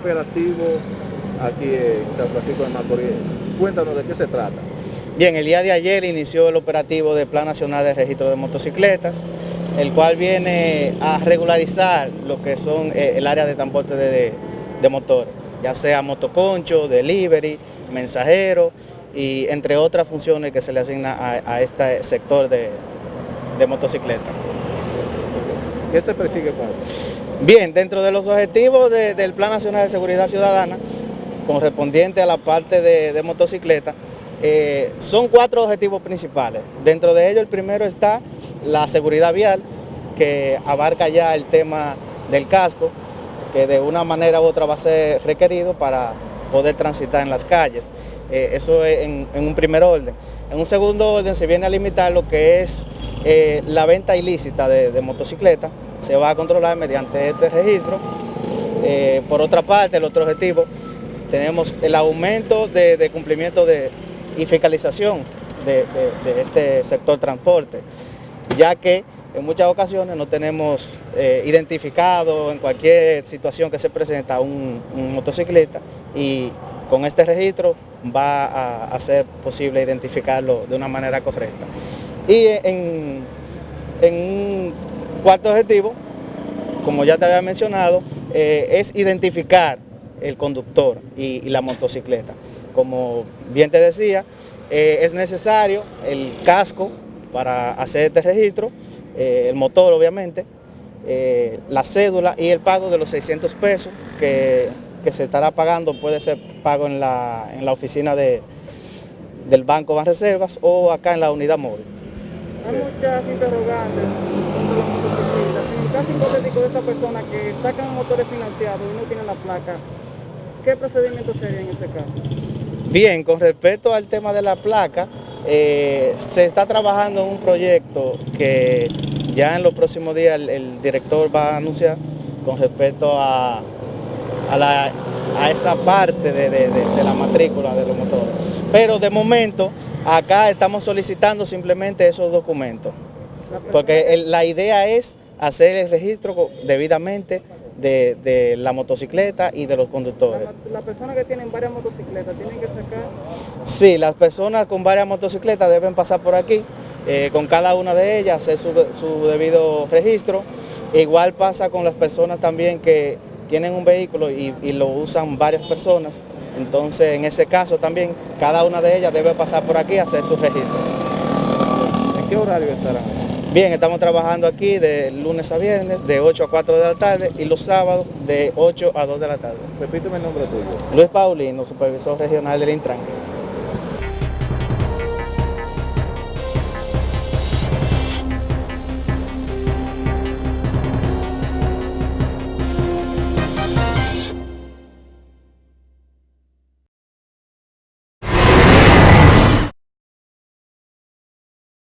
operativo aquí en San Francisco de Macorís. Cuéntanos de qué se trata. Bien, el día de ayer inició el operativo del Plan Nacional de Registro de Motocicletas, el cual viene a regularizar lo que son eh, el área de transporte de, de motores, ya sea motoconcho, delivery, mensajero y entre otras funciones que se le asigna a, este sector de, de motocicleta. ¿Qué se persigue con esto? Bien, dentro de los objetivos del Plan Nacional de Seguridad Ciudadana, correspondiente a la parte de, motocicleta, eh, son cuatro objetivos principales. Dentro de ellos el primero está la seguridad vial, que abarca ya el tema del casco, que de una manera u otra va a ser requerido para poder transitar en las calles. Eh, eso es en, un primer orden. En un segundo orden se viene a limitar lo que es eh, la venta ilícita de, motocicletas, se va a controlar mediante este registro. Eh, por otra parte, el otro objetivo, tenemos el aumento de, cumplimiento de, y fiscalización de, este sector transporte, ya que en muchas ocasiones no tenemos identificado en cualquier situación que se presenta un, motociclista y con este registro va a, ser posible identificarlo de una manera correcta. Y en, un cuarto objetivo, como ya te había mencionado, eh, es identificar el conductor y, la motocicleta. Como bien te decía, eh, es necesario el casco para hacer este registro, eh, el motor obviamente, la cédula y el pago de los 600 pesos que se estará pagando puede ser pago en la, oficina de, del Banco de Reservas o acá en la unidad móvil. Hay muchas interrogantes hipotético de esta persona que sacan motores financiados y no tienen la placa, ¿qué procedimiento sería en este caso? Bien, con respecto al tema de la placa, eh, se está trabajando en un proyecto que ya en los próximos días el director va a anunciar con respecto a a, esa parte de, la matrícula de los motores. Pero de momento, acá estamos solicitando simplemente esos documentos, porque la idea es hacer el registro debidamente de, la motocicleta y de los conductores. ¿Las personas que tienen varias motocicletas tienen que sacar? Sí, las personas con varias motocicletas deben pasar por aquí, eh, con cada una de ellas hacer su, su debido registro. Igual pasa con las personas también que tienen un vehículo y, lo usan varias personas, entonces en ese caso también cada una de ellas debe pasar por aquí a hacer su registro. ¿En qué horario estarán? Bien, estamos trabajando aquí de lunes a viernes, de 8 a 4 de la tarde y los sábados de 8 a 2 de la tarde. Repíteme el nombre tuyo. Luis Paulino, supervisor regional del Intran.